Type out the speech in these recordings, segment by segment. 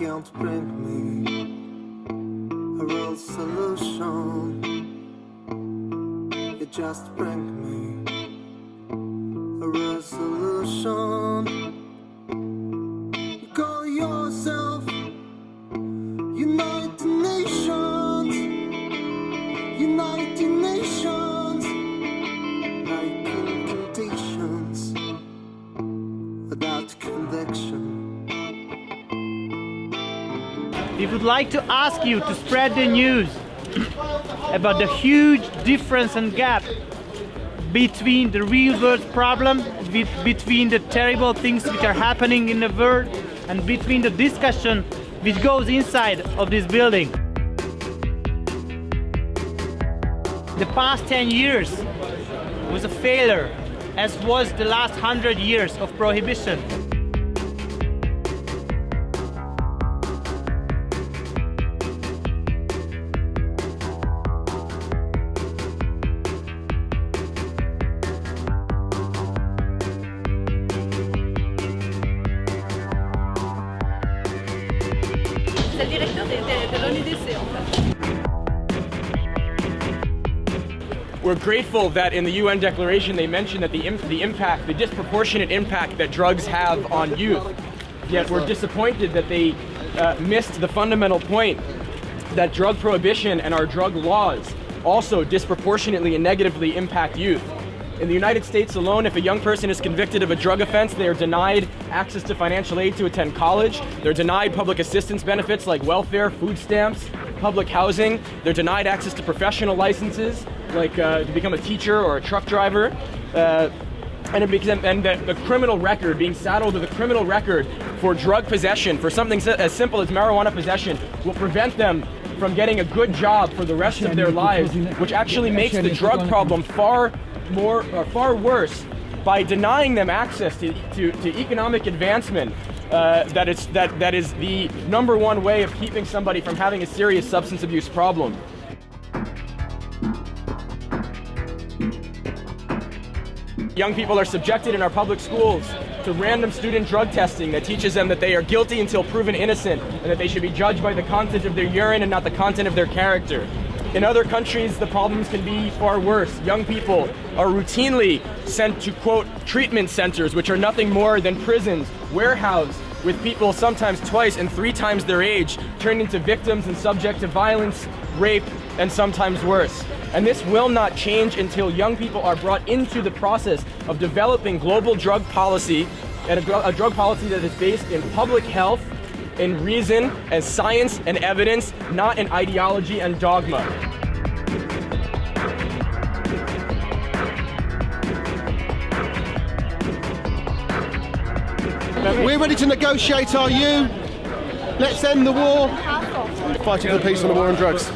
can't bring me a real solution. You just bring me We would like to ask you to spread the news about the huge difference and gap between the real world problem, between the terrible things which are happening in the world, and between the discussion which goes inside of this building. The past 10 years was a failure, as was the last 100 years of prohibition. C'est le directeur de, de, de en fait. We're grateful that in the UN declaration they mention that the, the impact, the disproportionate impact that drugs have on youth. Yet we're disappointed that they uh, missed the fundamental point that drug prohibition and our drug laws also disproportionately and negatively impact youth. In the United States alone, if a young person is convicted of a drug offense, they are denied access to financial aid to attend college. They're denied public assistance benefits like welfare, food stamps, public housing. They're denied access to professional licenses like uh, to become a teacher or a truck driver. Uh, and, it becomes, and the, the criminal record, being saddled with a criminal record for drug possession, for something si- as simple as marijuana possession, will prevent them from getting a good job for the rest of their lives, which actually makes the drug problem far more, or far worse by denying them access to, to, to economic advancement. Uh, that, it's, that, that is the number one way of keeping somebody from having a serious substance abuse problem. Young people are subjected in our public schools to random student drug testing that teaches them that they are guilty until proven innocent and that they should be judged by the content of their urine and not the content of their character. In other countries, the problems can be far worse. Young people are routinely sent to, quote, treatment centers, which are nothing more than prisons, warehoused with people sometimes twice and three times their age, turned into victims and subject to violence, rape, and sometimes worse. And this will not change until young people are brought into the process of developing global drug policy and a, dru- a drug policy that is based in public health, in reason, and science and evidence, not in ideology and dogma. We're ready to negotiate, are you? Let's end the war. Fighting for peace and the war on drugs.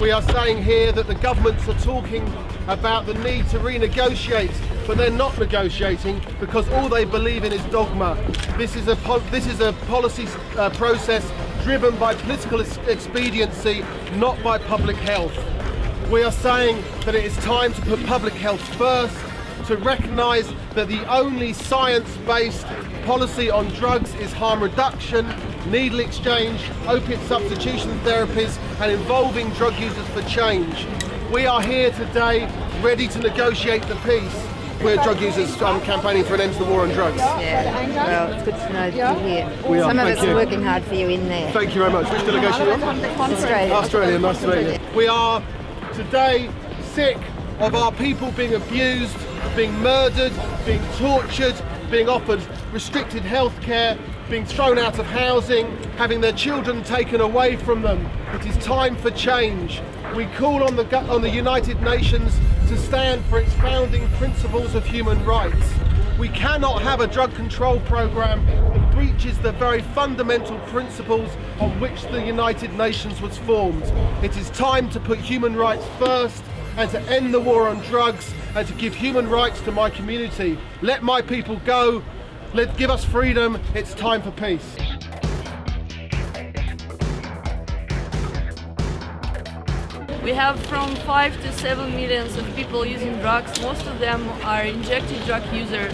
We are saying here that the governments are talking about the need to renegotiate, but they're not negotiating because all they believe in is dogma. This is a this is a policy uh, process driven by political ex- expediency, not by public health. We are saying that it is time to put public health first, to recognise that the only science-based policy on drugs is harm reduction, needle exchange, opiate substitution therapies, and involving drug users for change. We are here today ready to negotiate the peace. We're drug users um, campaigning for an end to the war on drugs. Yeah, well, it's good to know that you're here. We are, Some of us are working hard for you in there. Thank you very much. Which delegation are you on? Australia. Australia, nice to meet you. We are today sick of our people being abused, being murdered, being tortured, being offered restricted health care, being thrown out of housing, having their children taken away from them. It is time for change. We call on the, on the United Nations to stand for its founding principles of human rights. We cannot have a drug control program that breaches the very fundamental principles on which the United Nations was formed. It is time to put human rights first and to end the war on drugs and to give human rights to my community. Let my people go. Let give us freedom. It's time for peace. We have from 5 to 7 millions of people using drugs. Most of them are injected drug users.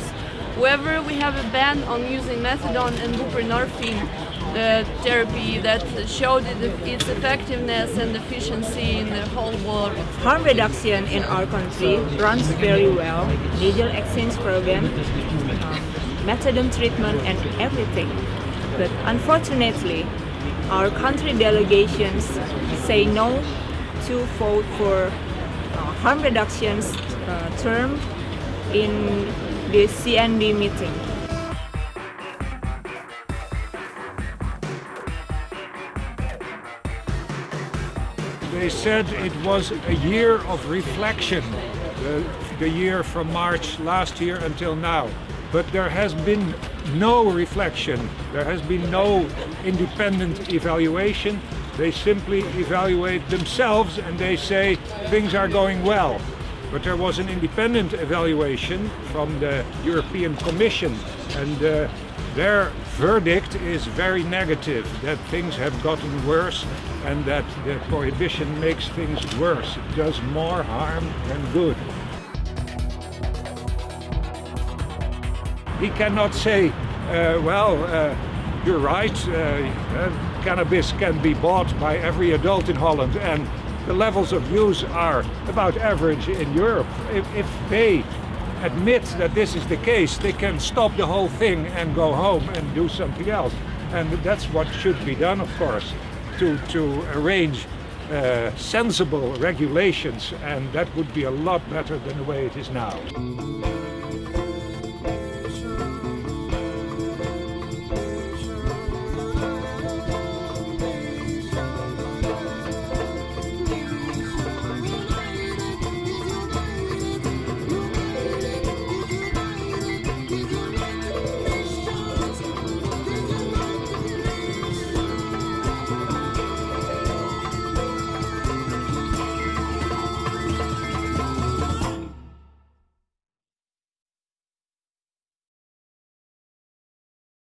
However, we have a ban on using methadone and buprenorphine the therapy that showed its effectiveness and efficiency in the whole world. Harm reduction in our country runs very well. Needle exchange program, um, methadone treatment and everything. But unfortunately, our country delegations say no to vote for uh, harm reductions uh, term in the CND meeting. They said it was a year of reflection, the, the year from March last year until now. But there has been no reflection, there has been no independent evaluation. They simply evaluate themselves and they say things are going well. But there was an independent evaluation from the European Commission and uh, their verdict is very negative, that things have gotten worse and that the prohibition makes things worse. It does more harm than good. He cannot say, uh, well, uh, you're right, uh, uh, cannabis can be bought by every adult in Holland and the levels of use are about average in Europe. If, if they admit that this is the case, they can stop the whole thing and go home and do something else. And that's what should be done, of course, to, to arrange uh, sensible regulations, and that would be a lot better than the way it is now.